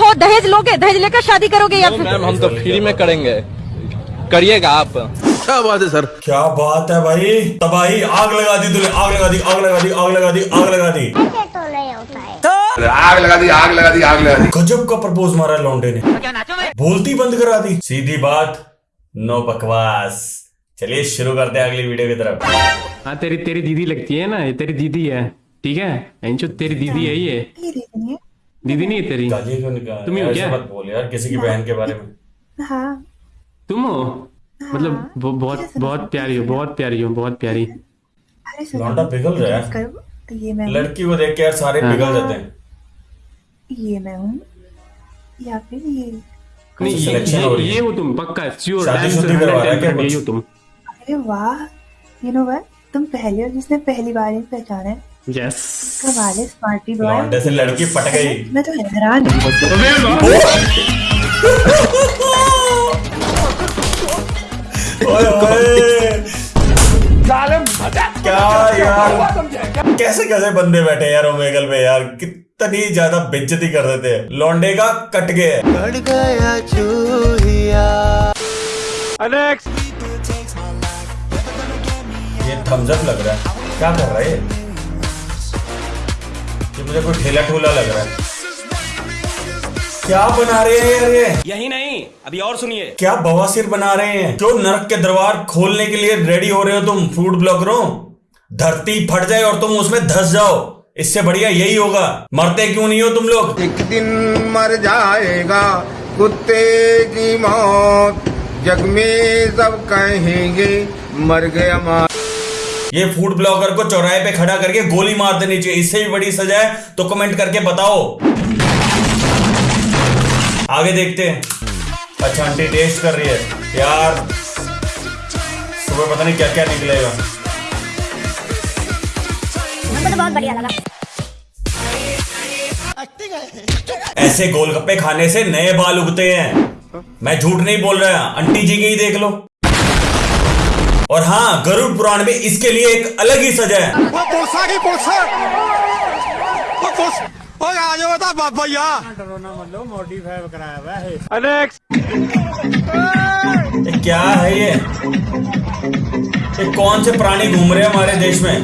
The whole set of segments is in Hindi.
हो दहेज लोगे दहेज लेकर शादी करोगे या फिर? मैम हम तो फ्री में करेंगे। करिएगा आप। क्या बात है सर? क्या बात है भाई? तबाही आग लगा दी तूने आग लगा दी आग लगा दी आग लगा दी आग लगा दी। आग लगा दी आग लगा दी आग लगा दी। गजब का प्रपोज मारा लौंडे ने। बोलती बंद करा दी। सीधी बात नो बकवास। चलिए शुरू करते हैं अगली वीडियो की तरफ़। हाँ तेरी तेरी दीदी लगती है ना ये तेरी दीदी है ठीक है? तेरी दीदी है ये। दीदी नहीं तेरी? तुम ही हो क्या? मत बोल यार किसी की बहन के बारे में। हाँ। तुम हो? मतलब वो बहुत बहुत प्यारी हो बहुत प्यारी हो बहुत प्यारी। लौंडा पिघल रहा है। ये मैं लड़की को देख के यार सारे हाँ। पिघल जाते हैं। ये मैं हूँ। या फिर ये नहीं ये, हो ये, है। ये हो तुम पक्का श्योर रहा है हो? तुम। अरे वाह यू नो व्हाट तुम पहले हो जिसने पहली बार ही पहचाना है। यस कमाल है स्मार्टी बॉय लौंडे से लड़की पट गई। मैं तो हैरान हूँ। ओए ओए। क्या यार? कैसे कैसे बंदे बैठे यार ओमेगल पे यार? कितनी ज़्यादा बेइज्जती कर देते हैं। लौंडे का कट गया ये थम्स अप लग रहा है। क्या कर रहा है ये मुझे कोई ठेला ठूला लग रहा है। क्या बना रहे हैं यार ये? यही नहीं अभी और सुनिए। क्या बवासीर बना रहे हैं? जो नरक के दरबार खोलने के लिए रेडी हो रहे हो तुम फ़ूड ब्लॉगरों धरती फट जाए और तुम उसमें धस जाओ। इससे बढ़िया यही होगा। मरते क्यों नहीं हो तुम लोग? एक दिन मर जाएगा कुत्ते की मौत। जग में सब कहेंगे मर गया माँ ये फ़ूड ब्लॉगर को चौराहे पे खड़ा करके गोली मार देनी चाहिए। इससे भी बड़ी सजा है तो कमेंट करके बताओ। आगे देखते हैं। अच्छा आंटी टेस्ट कर रही है। यार सुबह पता नहीं क्या क्या निकलेगा ऐसे गोलगप्पे खाने से नए बाल उगते हैं। मैं झूठ नहीं बोल रहा आंटी जी के ही देख लो। और हाँ गरुड़ पुराण में इसके लिए एक अलग ही सजा है। वो की वो आ जाओ क्या है ये? ये कौन से प्राणी घूम रहे हैं हमारे देश में?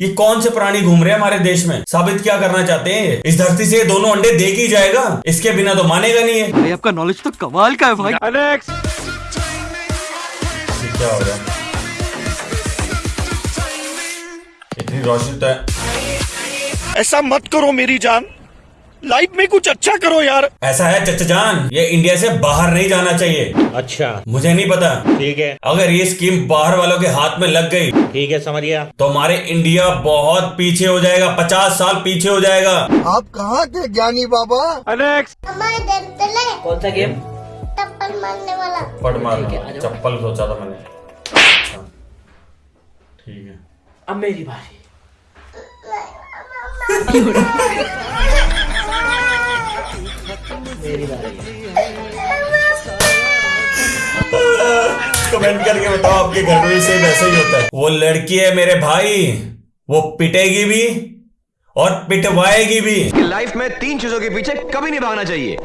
ये कौन से प्राणी घूम रहे हैं हमारे देश में? साबित क्या करना चाहते हैं ये? इस धरती से ये दोनों अंडे देख ही जाएगा। इसके बिना तो मानेगा नहीं है भाई आपका नॉलेज तो कमाल का है भाई। ये क्या हो रहा है इतनी रोशनी तो है। ऐसा मत करो मेरी जान। लाइफ में कुछ अच्छा करो यार। ऐसा है चचा जान ये इंडिया से बाहर नहीं जाना चाहिए। अच्छा। मुझे नहीं पता। ठीक है। अगर ये स्कीम बाहर वालों के हाथ में लग गई ठीक है समझ गया तो हमारे इंडिया बहुत पीछे हो जाएगा पचास साल पीछे हो जाएगा। आप कहाँ थे ज्ञानी बाबा? कौन सा गेम पट मार चप्पल सोचा था मैंने। अच्छा। ठीक है। अब मेरी बारी। मेरी बारी। कमेंट करके बताओ आपके घर में भी सेम ऐसा ही होता है। वो लड़की है मेरे भाई वो पिटेगी भी और पिटवाएगी भी। लाइफ में तीन चीज़ों के पीछे कभी नहीं भागना चाहिए।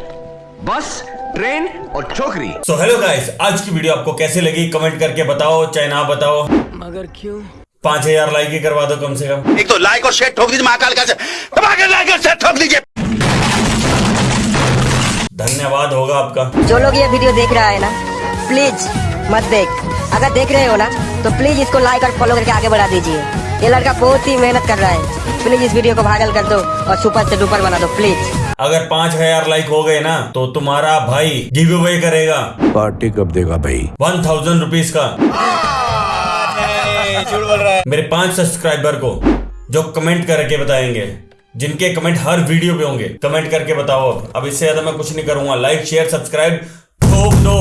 बस ट्रेन और छोकरी। सो हेलो गाइस आज की वीडियो आपको कैसी लगी? कमेंट करके बताओ चाहे ना बताओ। मगर क्यों? पाँच हज़ार लाइक ही करवा दो कम से कम। एक तो लाइक और शेयर ठोक दीजिए महाकाल का। दबा लाइक और शेयर ठोक दीजिए। धन्यवाद होगा आपका। जो लोग ये वीडियो देख रहा है ना प्लीज़ मत देख। अगर देख रहे हो ना तो प्लीज़ इसको लाइक और फॉलो करके आगे बढ़ा दीजिए। ये लड़का बहुत ही मेहनत कर रहा है। प्लीज़ इस वीडियो को वायरल कर दो और सुपर से डुपर बना दो प्लीज़ अगर पाँच हज़ार लाइक हो गए ना तो तुम्हारा भाई गिव अवे करेगा। पार्टी कब देगा भाई? वन थाउज़ेंड रुपीज़ का। मेरे पाँच सब्सक्राइबर को जो कमेंट करके बताएँगे जिनके कमेंट हर वीडियो पे होंगे कमेंट करके बताओ अब। अब इससे ज़्यादा मैं कुछ नहीं करूँगा। लाइक शेयर सब्सक्राइब ठोक दो